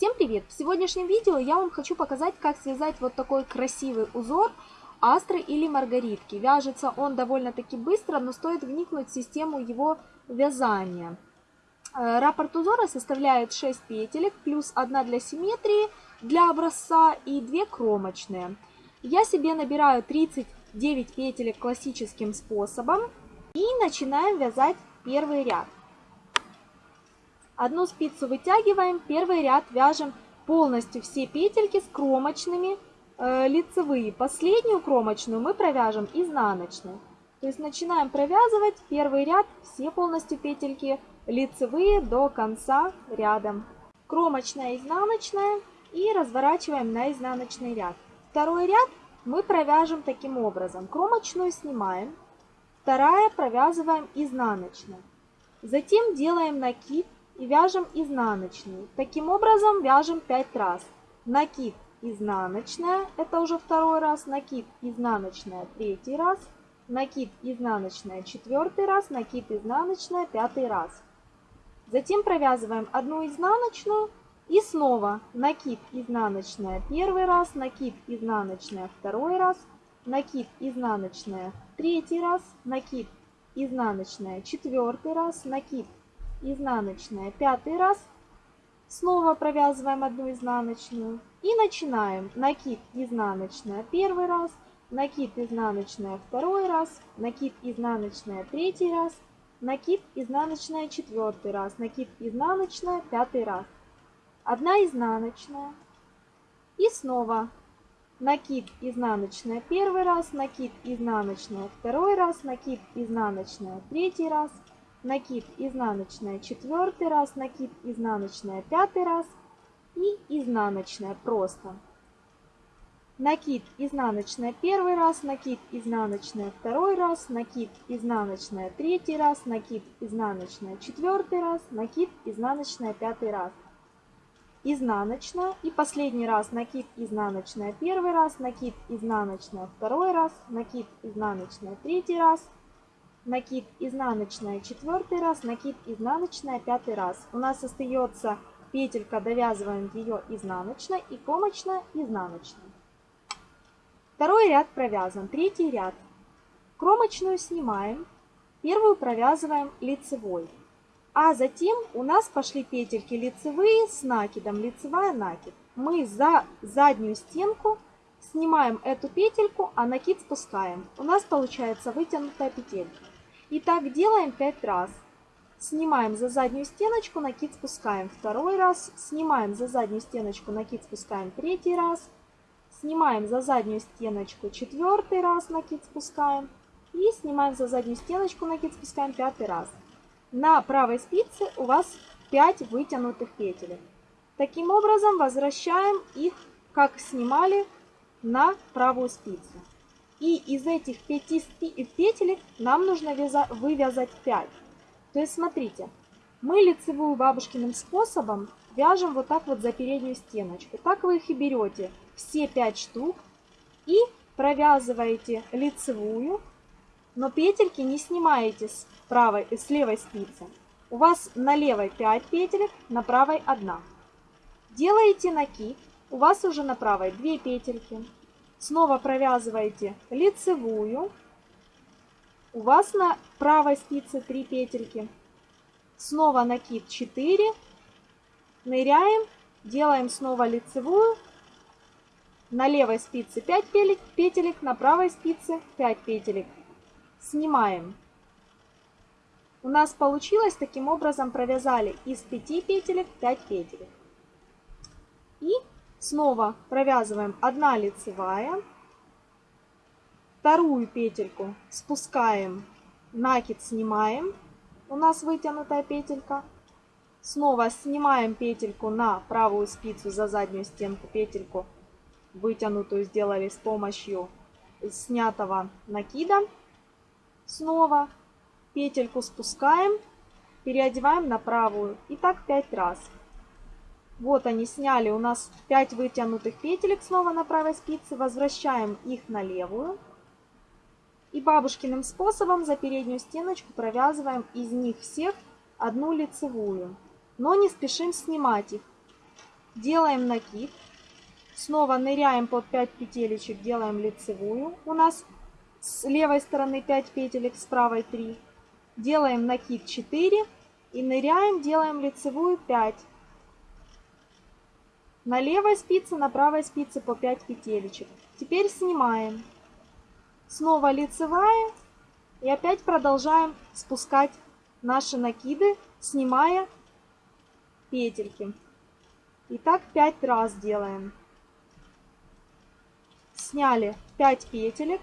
Всем привет! В сегодняшнем видео я вам хочу показать, как связать вот такой красивый узор астры или маргаритки. Вяжется он довольно-таки быстро, но стоит вникнуть в систему его вязания. Э, раппорт узора составляет 6 петелек, плюс 1 для симметрии, для образца и 2 кромочные. Я себе набираю 39 петелек классическим способом и начинаем вязать первый ряд. Одну спицу вытягиваем, первый ряд вяжем полностью все петельки с кромочными э, лицевые. Последнюю кромочную мы провяжем изнаночной. То есть начинаем провязывать первый ряд, все полностью петельки лицевые до конца ряда. Кромочная, изнаночная и разворачиваем на изнаночный ряд. Второй ряд мы провяжем таким образом. Кромочную снимаем, вторая провязываем изнаночной. Затем делаем накид и вяжем изнаночную. Таким образом вяжем 5 раз. Накид изнаночная, это уже второй раз, накид изнаночная третий раз, накид изнаночная четвертый раз, накид изнаночная пятый раз. Затем провязываем одну изнаночную и снова. Накид изнаночная первый раз, накид изнаночная второй раз, накид изнаночная третий раз, накид изнаночная четвертый раз, накид изнаночная. Пятый раз, снова провязываем одну изнаночную и начинаем. Накид изнаночная первый раз, накид изнаночная второй раз, накид изнаночная третий раз, накид изнаночная четвертый раз, накид изнаночная пятый раз, одна изнаночная и снова накид изнаночная первый раз, накид изнаночная второй раз, накид изнаночная третий раз, накид изнаночная четвертый раз, накид изнаночная пятый раз и изнаночная просто. Накид изнаночная первый раз, накид изнаночная второй раз, накид изнаночная третий раз, накид изнаночная четвертый раз, накид изнаночная пятый раз. Изнаночная и последний раз накид изнаночная первый раз, накид изнаночная второй раз, накид изнаночная третий раз, накид изнаночная четвертый раз, накид изнаночная пятый раз. У нас остается петелька, довязываем ее изнаночной и кромочная изнаночной. Второй ряд провязан, третий ряд. Кромочную снимаем, первую провязываем лицевой. А затем у нас пошли петельки лицевые с накидом, лицевая накид. Мы за заднюю стенку снимаем эту петельку, а накид спускаем. У нас получается вытянутая петелька. И так делаем 5 раз. Снимаем за заднюю стеночку, накид спускаем второй раз. Снимаем за заднюю стеночку, накид спускаем третий раз. Снимаем за заднюю стеночку четвертый раз, накид спускаем. И снимаем за заднюю стеночку, накид спускаем пятый раз. На правой спице у вас 5 вытянутых петель. Таким образом возвращаем их, как снимали, на правую спицу. И из этих 5 петель нам нужно вывязать 5. То есть смотрите, мы лицевую бабушкиным способом вяжем вот так вот за переднюю стеночку. Так вы их и берете, все 5 штук, и провязываете лицевую, но петельки не снимаете с, правой, с левой спицы. У вас на левой 5 петелек, на правой 1. Делаете накид, у вас уже на правой 2 петельки. Снова провязываете лицевую. У вас на правой спице 3 петельки. Снова накид 4. Ныряем, делаем снова лицевую. На левой спице 5 петелек, на правой спице 5 петелек. Снимаем. У нас получилось таким образом провязали из 5 петелек 5 петелек. И Снова провязываем 1 лицевая, вторую петельку спускаем, накид снимаем, у нас вытянутая петелька. Снова снимаем петельку на правую спицу за заднюю стенку, петельку вытянутую сделали с помощью снятого накида. Снова петельку спускаем, переодеваем на правую и так 5 раз. Вот они сняли у нас 5 вытянутых петелек снова на правой спице. Возвращаем их на левую. И бабушкиным способом за переднюю стеночку провязываем из них всех одну лицевую. Но не спешим снимать их. делаем накид, снова ныряем под 5 петелечек, делаем лицевую. У нас с левой стороны 5 петелек, с правой 3. Делаем накид 4 и ныряем, делаем лицевую 5. На левой спице, на правой спице по 5 петелечек. Теперь снимаем. Снова лицевая и опять продолжаем спускать наши накиды, снимая петельки. И так 5 раз делаем. Сняли 5 петелек,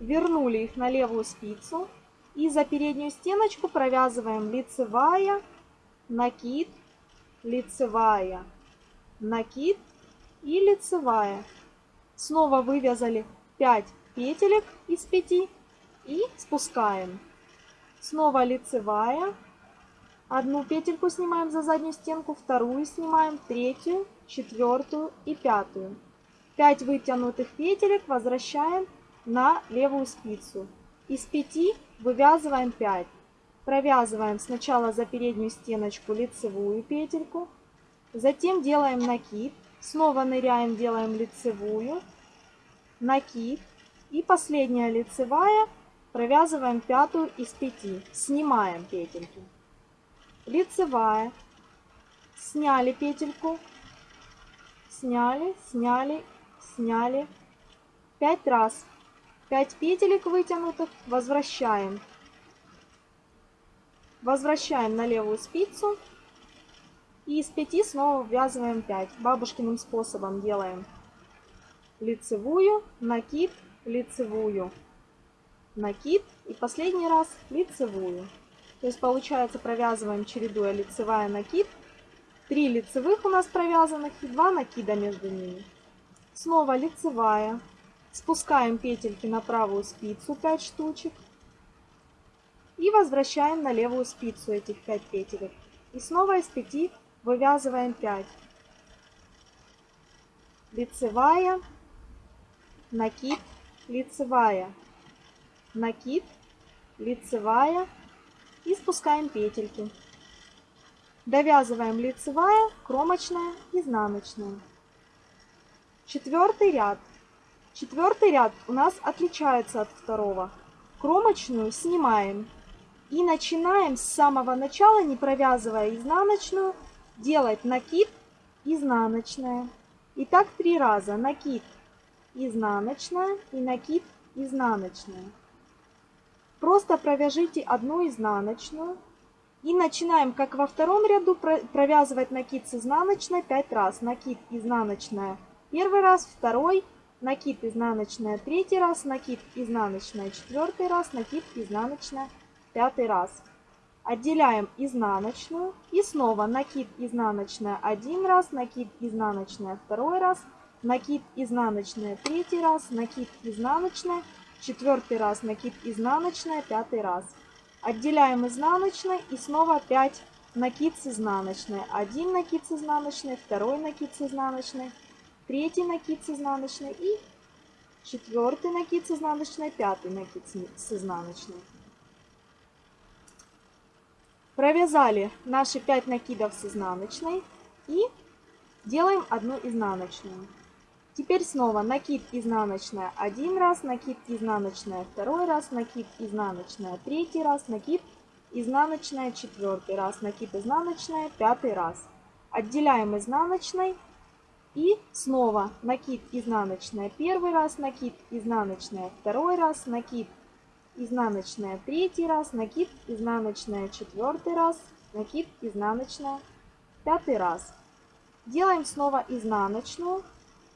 вернули их на левую спицу и за переднюю стеночку провязываем лицевая, накид, лицевая, накид и лицевая. Снова вывязали 5 петелек из 5 и спускаем. Снова лицевая, одну петельку снимаем за заднюю стенку, вторую снимаем, третью, четвертую и пятую. 5 вытянутых петелек возвращаем на левую спицу. Из 5 вывязываем 5. Провязываем сначала за переднюю стеночку лицевую петельку, затем делаем накид, снова ныряем, делаем лицевую, накид. И последняя лицевая, провязываем пятую из 5, снимаем петельки. Лицевая, сняли петельку, сняли, сняли, сняли, 5 раз. 5 петелек вытянутых. Возвращаем. Возвращаем на левую спицу. И из 5 снова ввязываем 5. Бабушкиным способом делаем лицевую, накид, лицевую, накид и последний раз лицевую. То есть получается провязываем чередуя лицевая, накид. 3 лицевых у нас провязанных и 2 накида между ними. Снова лицевая, Спускаем петельки на правую спицу 5 штучек. И возвращаем на левую спицу этих 5 петелек. И снова из 5 вывязываем 5. Лицевая, накид, лицевая, накид, лицевая и спускаем петельки. Довязываем лицевая, кромочная, изнаночная. Четвертый ряд. Четвертый ряд у нас отличается от второго. Кромочную снимаем. И начинаем с самого начала, не провязывая изнаночную, делать накид, изнаночная. И так три раза. Накид, изнаночная и накид, изнаночная. Просто провяжите одну изнаночную. И начинаем, как во втором ряду, провязывать накид с изнаночной 5 раз. Накид, изнаночная первый раз, второй, накид изнаночная третий раз, накид изнаночная четвертый раз, накид изнаночная пятый раз. Отделяем изнаночную и снова накид изнаночная один раз, накид изнаночная второй раз, накид изнаночная третий раз, накид изнаночная четвертый раз, накид изнаночная пятый раз. Отделяем изнаночной и снова 5 накид с изнаночной. Один накид с изнаночной, второй накид с изнаночной, третий накид с изнаночной и четвертый накид с изнаночной, пятый накид с изнаночной. Провязали наши 5 накидов с изнаночной и делаем одну изнаночную. Теперь снова накид изнаночная один раз, накид изнаночная второй раз, накид изнаночная третий раз, накид изнаночная четвертый раз, накид изнаночная пятый раз. Отделяем изнаночной и снова накид изнаночная первый раз, накид изнаночная второй раз, накид изнаночная третий раз, накид изнаночная четвертый раз, накид изнаночная пятый раз. Делаем снова изнаночную.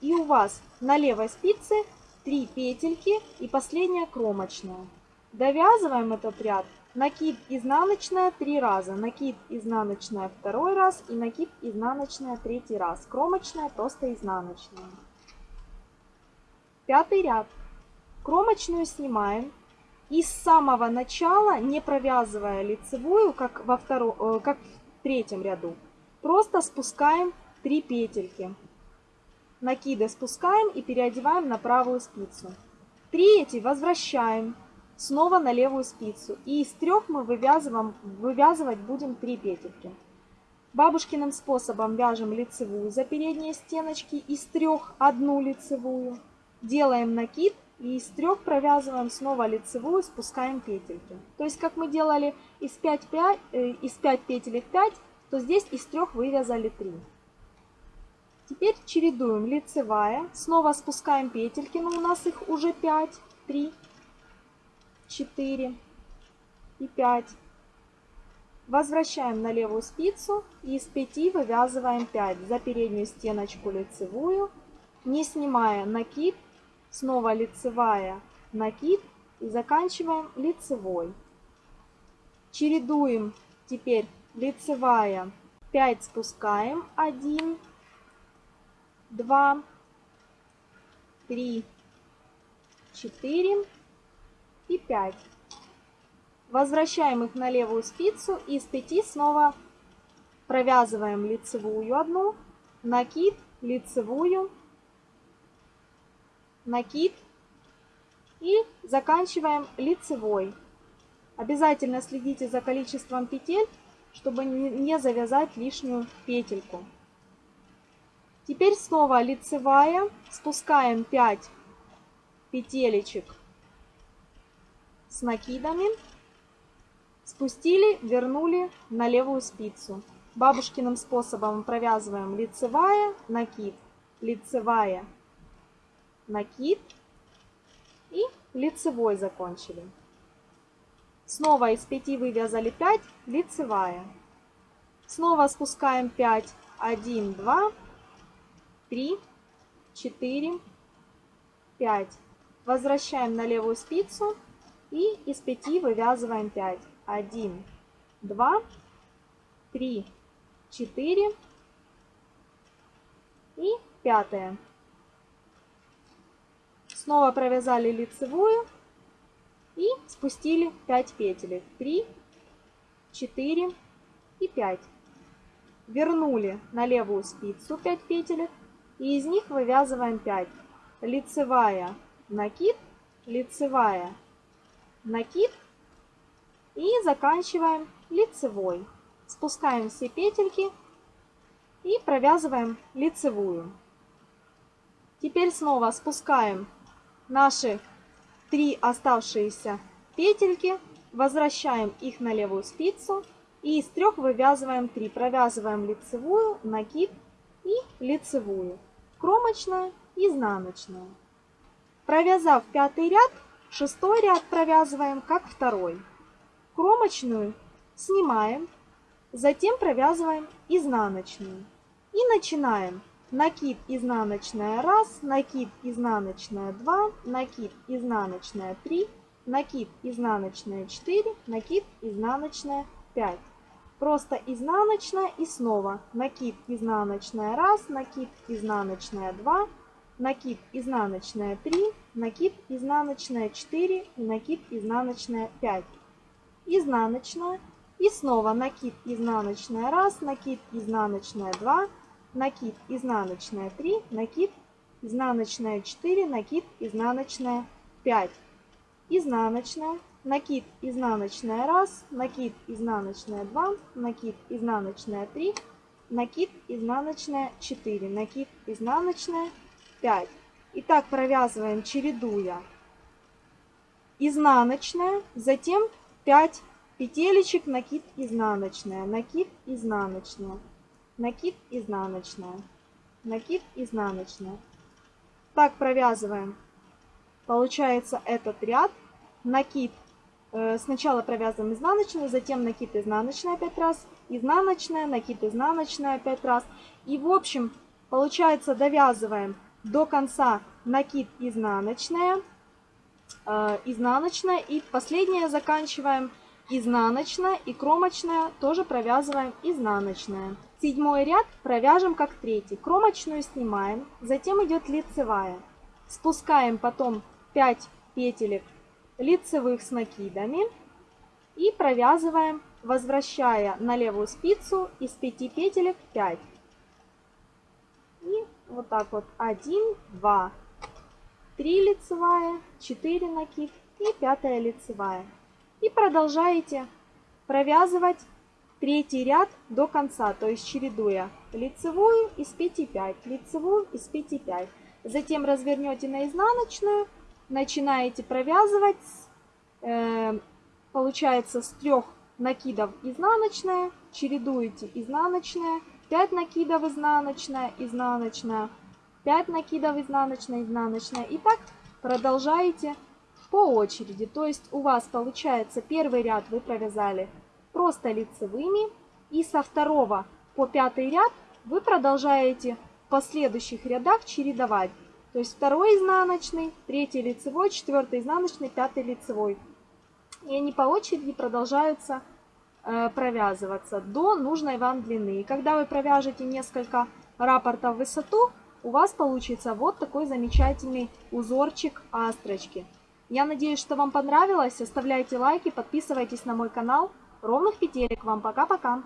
И у вас на левой спице 3 петельки и последняя кромочная. Довязываем этот ряд Накид изнаночная три раза, накид изнаночная второй раз и накид изнаночная третий раз. Кромочная просто изнаночная. Пятый ряд. Кромочную снимаем. И с самого начала, не провязывая лицевую, как, во втором, э, как в третьем ряду, просто спускаем 3 петельки. Накиды спускаем и переодеваем на правую спицу. Третий возвращаем снова на левую спицу. И из трех мы вывязываем, вывязывать будем 3 петельки. Бабушкиным способом вяжем лицевую за передние стеночки, из трех одну лицевую. Делаем накид и из трех провязываем снова лицевую, спускаем петельки. То есть, как мы делали из 5, 5, э, из 5 петелек 5, то здесь из трех вывязали 3. Теперь чередуем лицевая, снова спускаем петельки, но у нас их уже 5, 3, 4 и 5. Возвращаем на левую спицу и из 5 вывязываем 5 за переднюю стеночку лицевую, не снимая накид, снова лицевая, накид. И заканчиваем лицевой. Чередуем. Теперь лицевая, 5 спускаем, 1, 2, 3, 4 и 5. Возвращаем их на левую спицу. И с 5 снова провязываем лицевую одну, накид, лицевую, накид и заканчиваем лицевой. Обязательно следите за количеством петель, чтобы не завязать лишнюю петельку. Теперь снова лицевая, спускаем 5 петелечек с накидами, спустили, вернули на левую спицу. Бабушкиным способом провязываем лицевая, накид, лицевая, накид и лицевой закончили. Снова из 5 вывязали 5, лицевая. Снова спускаем 5, 1, 2, 3, 4, 5. Возвращаем на левую спицу и из 5 вывязываем 5. 1, 2, 3, 4 и пятое. Снова провязали лицевую и спустили 5 петель. 3, 4 и 5. Вернули на левую спицу 5 петель и из них вывязываем 5. Лицевая, накид, лицевая, накид и заканчиваем лицевой. Спускаем все петельки и провязываем лицевую. Теперь снова спускаем наши три оставшиеся петельки, возвращаем их на левую спицу и из трех вывязываем 3. Провязываем лицевую, накид и лицевую кромочная, изнаночная. Провязав пятый ряд, шестой ряд провязываем как второй. Кромочную снимаем, затем провязываем изнаночную. И начинаем. Накид изнаночная 1, накид изнаночная 2, накид изнаночная 3, накид изнаночная 4, накид изнаночная 5. Просто изнаночная и снова накид изнаночная 1, накид изнаночная 2, накид изнаночная 3, накид изнаночная 4 и накид изнаночная 5. Изнаночная и снова накид изнаночная 1, накид изнаночная 2, накид изнаночная 3, накид изнаночная 4, накид изнаночная 5. Изнаночная накид изнаночная 1, накид изнаночная 2, накид изнаночная 3, накид изнаночная 4, накид изнаночная 5. И так провязываем, чередуя изнаночная, затем 5 петелечек, накид изнаночная, накид изнаночная, накид изнаночная, накид изнаночная. Так провязываем. Получается этот ряд, накид Э, сначала провязываем изнаночную, затем накид изнаночная 5 раз, изнаночная, накид изнаночная 5 раз. И в общем, получается довязываем до конца накид изнаночная, э, изнаночная и последнее заканчиваем изнаночная и кромочная тоже провязываем изнаночная. Седьмой ряд провяжем как третий. Кромочную снимаем, затем идет лицевая. Спускаем потом 5 петелек лицевых с накидами и провязываем, возвращая на левую спицу из 5 петелек 5. И вот так вот 1, 2, 3 лицевая, 4 накид и 5 лицевая. И продолжаете провязывать третий ряд до конца, то есть чередуя лицевую из пети 5, лицевую из пети 5. Затем развернете на изнаночную, начинаете провязывать, э, получается с трех накидов изнаночная, чередуете изнаночная, 5 накидов изнаночная, изнаночная, 5 накидов изнаночная, изнаночная. И так продолжаете по очереди. То есть у вас получается первый ряд вы провязали просто лицевыми. И со второго по пятый ряд вы продолжаете в последующих рядах чередовать. То есть второй изнаночный, третий лицевой, четвертый изнаночный, пятый лицевой. И они по очереди продолжаются э, провязываться до нужной вам длины. И когда вы провяжете несколько рапортов в высоту, у вас получится вот такой замечательный узорчик астрочки. Я надеюсь, что вам понравилось. Оставляйте лайки, подписывайтесь на мой канал. Ровных петелек вам. Пока-пока.